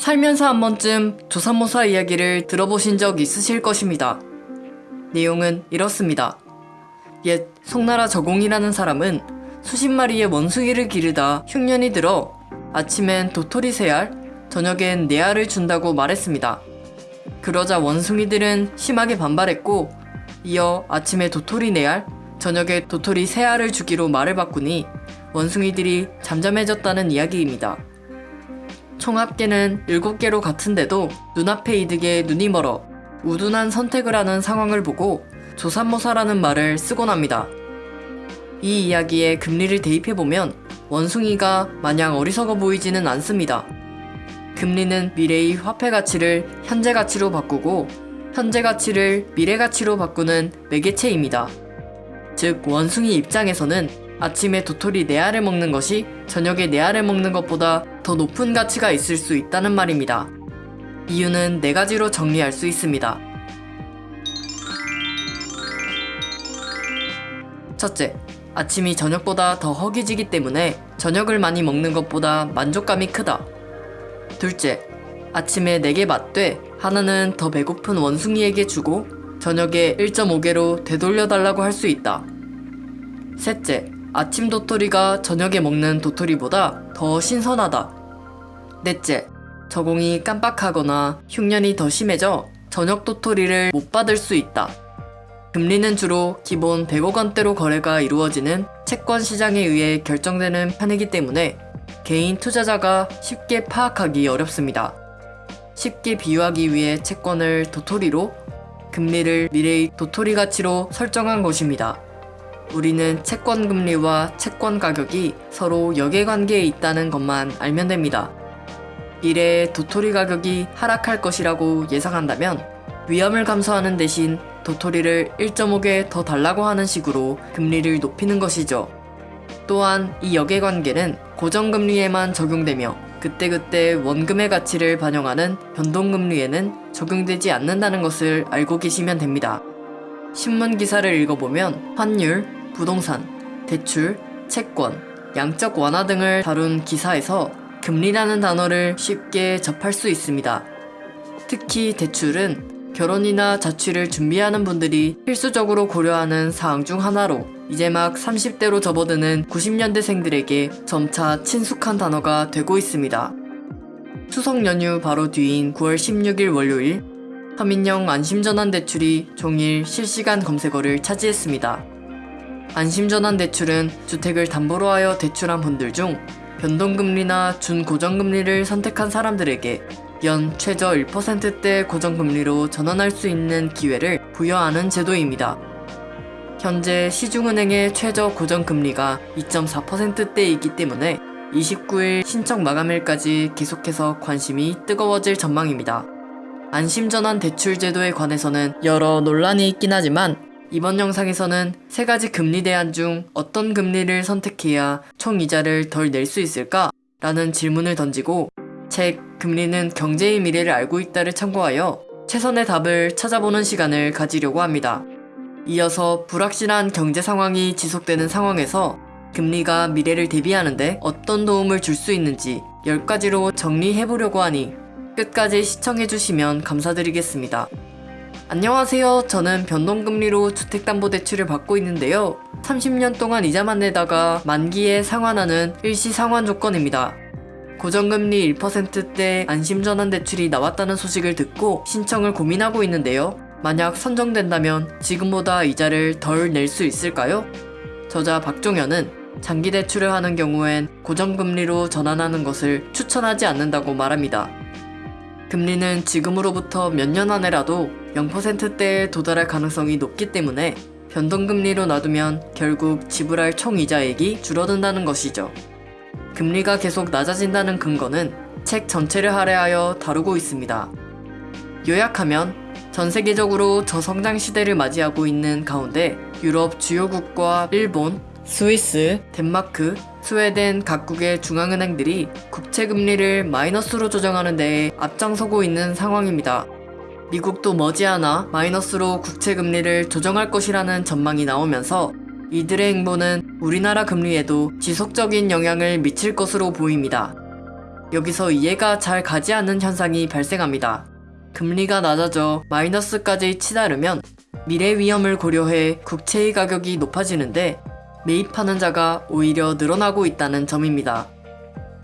살면서 한 번쯤 조삼모사 이야기를 들어보신 적 있으실 것입니다. 내용은 이렇습니다. 옛 송나라 저공이라는 사람은 수십 마리의 원숭이를 기르다 흉년이 들어 아침엔 도토리 세 알, 저녁엔 네 알을 준다고 말했습니다. 그러자 원숭이들은 심하게 반발했고 이어 아침에 도토리 네 알, 저녁에 도토리 세 알을 주기로 말을 바꾸니 원숭이들이 잠잠해졌다는 이야기입니다. 총 합계는 7개로 같은데도 눈앞의 이득에 눈이 멀어 우둔한 선택을 하는 상황을 보고 조삼모사라는 말을 쓰곤 합니다. 이 이야기에 금리를 대입해보면 원숭이가 마냥 어리석어 보이지는 않습니다. 금리는 미래의 화폐 가치를 현재 가치로 바꾸고 현재 가치를 미래 가치로 바꾸는 매개체입니다. 즉 원숭이 입장에서는 아침에 도토리 네 알을 먹는 것이 저녁에 네 알을 먹는 것보다 더 높은 가치가 있을 수 있다는 말입니다. 이유는 네 가지로 정리할 수 있습니다. 첫째, 아침이 저녁보다 더 허기지기 때문에 저녁을 많이 먹는 것보다 만족감이 크다. 둘째, 아침에 4개 맞되 하나는 더 배고픈 원숭이에게 주고 저녁에 1.5개로 되돌려달라고 할 수 있다. 셋째, 아침 도토리가 저녁에 먹는 도토리보다 더 신선하다. 넷째, 저공이 깜빡하거나 흉년이 더 심해져 저녁 도토리를 못 받을 수 있다. 금리는 주로 기본 100억 원대로 거래가 이루어지는 채권 시장에 의해 결정되는 판이기 때문에 개인 투자자가 쉽게 파악하기 어렵습니다. 쉽게 비유하기 위해 채권을 도토리로, 금리를 미래의 도토리 가치로 설정한 것입니다. 우리는 채권 금리와 채권 가격이 서로 역외관계에 있다는 것만 알면 됩니다. 미래에 도토리 가격이 하락할 것이라고 예상한다면 위험을 감소하는 대신 도토리를 1.5개 더 달라고 하는 식으로 금리를 높이는 것이죠. 또한 이 역외관계는 고정금리에만 적용되며 그때그때 원금의 가치를 반영하는 변동금리에는 적용되지 않는다는 것을 알고 계시면 됩니다. 신문 기사를 읽어보면 환율, 부동산, 대출, 채권, 양적 완화 등을 다룬 기사에서 금리라는 단어를 쉽게 접할 수 있습니다. 특히 대출은 결혼이나 자취를 준비하는 분들이 필수적으로 고려하는 사항 중 하나로 이제 막 30대로 접어드는 90년대생들에게 점차 친숙한 단어가 되고 있습니다. 추석 연휴 바로 뒤인 9월 16일 월요일 서민형 안심전환 대출이 종일 실시간 검색어를 차지했습니다. 안심전환 대출은 주택을 담보로 하여 대출한 분들 중 변동금리나 준고정금리를 선택한 사람들에게 연 최저 1%대 고정금리로 전환할 수 있는 기회를 부여하는 제도입니다. 현재 시중은행의 최저 고정금리가 2.4%대이기 때문에 29일 신청 마감일까지 계속해서 관심이 뜨거워질 전망입니다. 안심전환 대출 제도에 관해서는 여러 논란이 있긴 하지만 이번 영상에서는 세 가지 금리 대안 중 어떤 금리를 선택해야 총 이자를 덜 낼 수 있을까? 라는 질문을 던지고 책 금리는 경제의 미래를 알고 있다를 참고하여 최선의 답을 찾아보는 시간을 가지려고 합니다. 이어서 불확실한 경제 상황이 지속되는 상황에서 금리가 미래를 대비하는데 어떤 도움을 줄 수 있는지 10가지로 정리해보려고 하니 끝까지 시청해주시면 감사드리겠습니다. 안녕하세요. 저는 변동금리로 주택담보대출을 받고 있는데요. 30년 동안 이자만 내다가 만기에 상환하는 일시 상환 조건입니다. 고정금리 1%대 안심전환 대출이 나왔다는 소식을 듣고 신청을 고민하고 있는데요. 만약 선정된다면 지금보다 이자를 덜 낼 수 있을까요? 저자 박종현은 장기 대출을 하는 경우엔 고정금리로 전환하는 것을 추천하지 않는다고 말합니다. 금리는 지금으로부터 몇 년 안에라도 0%대에 도달할 가능성이 높기 때문에 변동금리로 놔두면 결국 지불할 총이자액이 줄어든다는 것이죠. 금리가 계속 낮아진다는 근거는 책 전체를 할애하여 다루고 있습니다. 요약하면 전 세계적으로 저성장 시대를 맞이하고 있는 가운데 유럽 주요국과 일본, 스위스, 덴마크, 스웨덴 각국의 중앙은행들이 국채 금리를 마이너스로 조정하는 데에 앞장서고 있는 상황입니다. 미국도 머지않아 마이너스로 국채 금리를 조정할 것이라는 전망이 나오면서 이들의 행보는 우리나라 금리에도 지속적인 영향을 미칠 것으로 보입니다. 여기서 이해가 잘 가지 않는 현상이 발생합니다. 금리가 낮아져 마이너스까지 치달으면 미래 위험을 고려해 국채의 가격이 높아지는데 매입하는 자가 오히려 늘어나고 있다는 점입니다.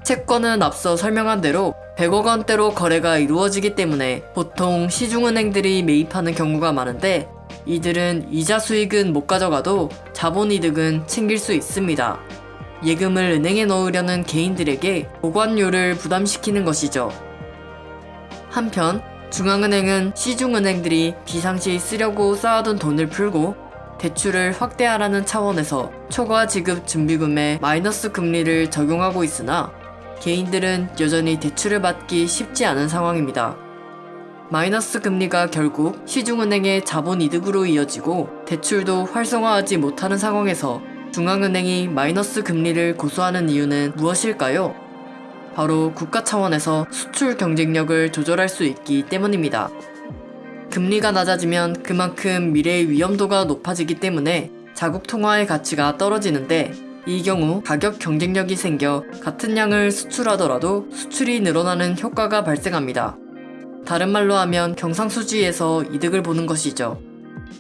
채권은 앞서 설명한 대로 100억 원대로 거래가 이루어지기 때문에 보통 시중은행들이 매입하는 경우가 많은데 이들은 이자 수익은 못 가져가도 자본 이득은 챙길 수 있습니다. 예금을 은행에 넣으려는 개인들에게 보관료를 부담시키는 것이죠. 한편 중앙은행은 시중은행들이 비상시 쓰려고 쌓아둔 돈을 풀고 대출을 확대하라는 차원에서 초과 지급 준비금에 마이너스 금리를 적용하고 있으나 개인들은 여전히 대출을 받기 쉽지 않은 상황입니다. 마이너스 금리가 결국 시중은행의 자본 이득으로 이어지고 대출도 활성화하지 못하는 상황에서 중앙은행이 마이너스 금리를 고수하는 이유는 무엇일까요? 바로 국가 차원에서 수출 경쟁력을 조절할 수 있기 때문입니다. 금리가 낮아지면 그만큼 미래의 위험도가 높아지기 때문에 자국 통화의 가치가 떨어지는데 이 경우 가격 경쟁력이 생겨 같은 양을 수출하더라도 수출이 늘어나는 효과가 발생합니다. 다른 말로 하면 경상수지에서 이득을 보는 것이죠.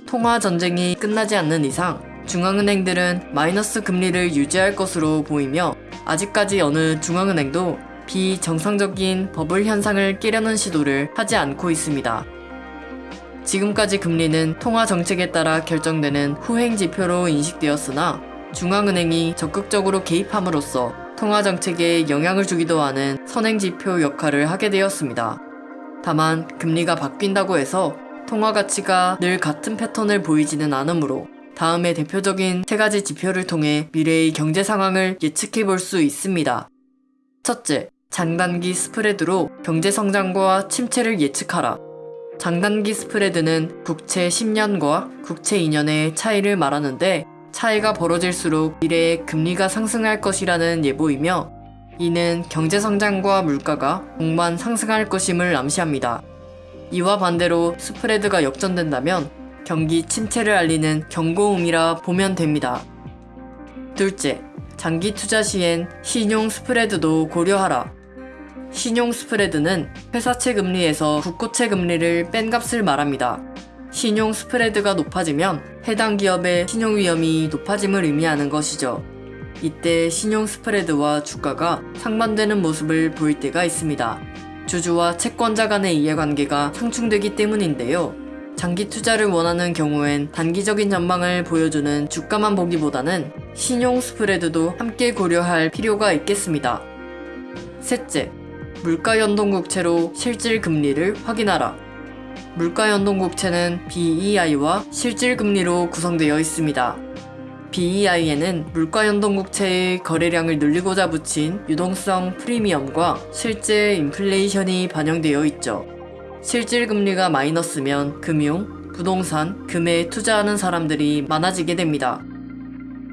통화 전쟁이 끝나지 않는 이상 중앙은행들은 마이너스 금리를 유지할 것으로 보이며 아직까지 어느 중앙은행도 비정상적인 버블 현상을 깨려는 시도를 하지 않고 있습니다. 지금까지 금리는 통화 정책에 따라 결정되는 후행 지표로 인식되었으나 중앙은행이 적극적으로 개입함으로써 통화 정책에 영향을 주기도 하는 선행 지표 역할을 하게 되었습니다. 다만 금리가 바뀐다고 해서 통화 가치가 늘 같은 패턴을 보이지는 않으므로 다음의 대표적인 세 가지 지표를 통해 미래의 경제 상황을 예측해 볼 수 있습니다. 첫째, 장단기 스프레드로 경제 성장과 침체를 예측하라. 장단기 스프레드는 국채 10년과 국채 2년의 차이를 말하는데 차이가 벌어질수록 미래에 금리가 상승할 것이라는 예보이며 이는 경제 성장과 물가가 동반 상승할 것임을 암시합니다. 이와 반대로 스프레드가 역전된다면 경기 침체를 알리는 경고음이라 보면 됩니다. 둘째, 장기 투자 시엔 신용 스프레드도 고려하라. 신용 스프레드는 회사채 금리에서 국고채 금리를 뺀 값을 말합니다. 신용 스프레드가 높아지면 해당 기업의 신용 위험이 높아짐을 의미하는 것이죠. 이때 신용 스프레드와 주가가 상반되는 모습을 보일 때가 있습니다. 주주와 채권자 간의 이해관계가 상충되기 때문인데요. 장기 투자를 원하는 경우엔 단기적인 전망을 보여주는 주가만 보기보다는 신용 스프레드도 함께 고려할 필요가 있겠습니다. 셋째, 물가 연동 국채로 실질 금리를 확인하라. 물가 연동 국채는 BEI와 실질 금리로 구성되어 있습니다. BEI에는 물가 연동 국채의 거래량을 늘리고자 붙인 유동성 프리미엄과 실제 인플레이션이 반영되어 있죠. 실질 금리가 마이너스면 금융, 부동산, 금에 투자하는 사람들이 많아지게 됩니다.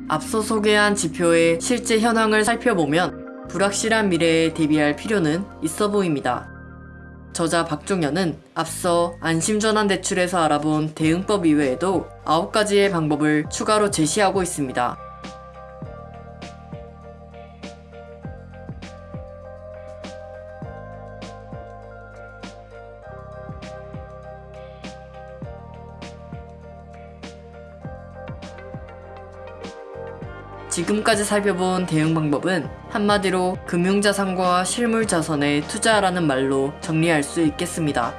앞서 소개한 지표의 실제 현황을 살펴보면 불확실한 미래에 대비할 필요는 있어 보입니다. 저자 박종현은 앞서 안심전환 대출에서 알아본 대응법 이외에도 9가지의 방법을 추가로 제시하고 있습니다. 지금까지 살펴본 대응 방법은 한마디로 금융자산과 실물자산에 투자하라는 말로 정리할 수 있겠습니다.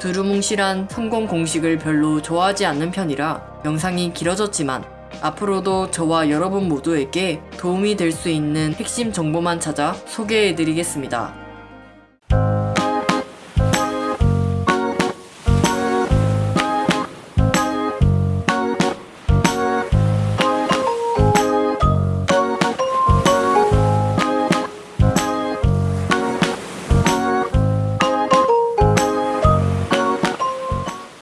두루뭉실한 성공 공식을 별로 좋아하지 않는 편이라 영상이 길어졌지만 앞으로도 저와 여러분 모두에게 도움이 될 수 있는 핵심 정보만 찾아 소개해드리겠습니다.